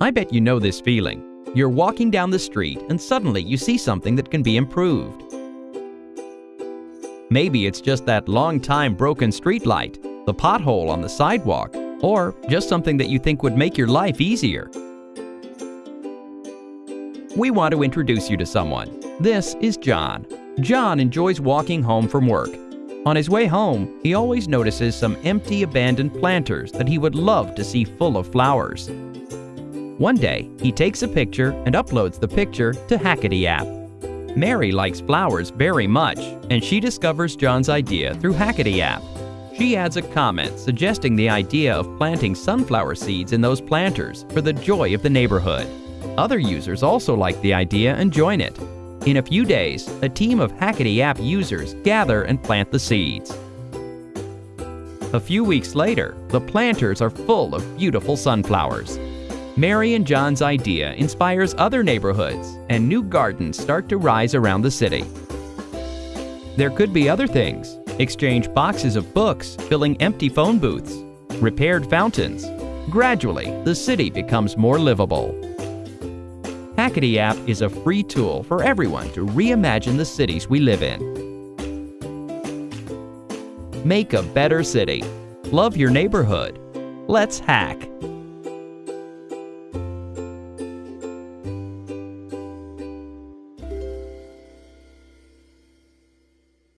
I bet you know this feeling. You're walking down the street and suddenly you see something that can be improved. Maybe it's just that long time broken street light, the pothole on the sidewalk, or just something that you think would make your life easier. We want to introduce you to someone. This is John. John enjoys walking home from work. On his way home, he always notices some empty abandoned planters that he would love to see full of flowers. One day, he takes a picture and uploads the picture to Hackety app. Mary likes flowers very much, and she discovers John's idea through Hackety app. She adds a comment suggesting the idea of planting sunflower seeds in those planters for the joy of the neighborhood. Other users also like the idea and join it. In a few days, a team of Hackety app users gather and plant the seeds. A few weeks later, the planters are full of beautiful sunflowers. Mary and John's idea inspires other neighborhoods, and new gardens start to rise around the city. There could be other things. Exchange boxes of books filling empty phone booths, repaired fountains. Gradually, the city becomes more livable. Hackety app is a free tool for everyone to reimagine the cities we live in. Make a better city. Love your neighborhood. Let's hack.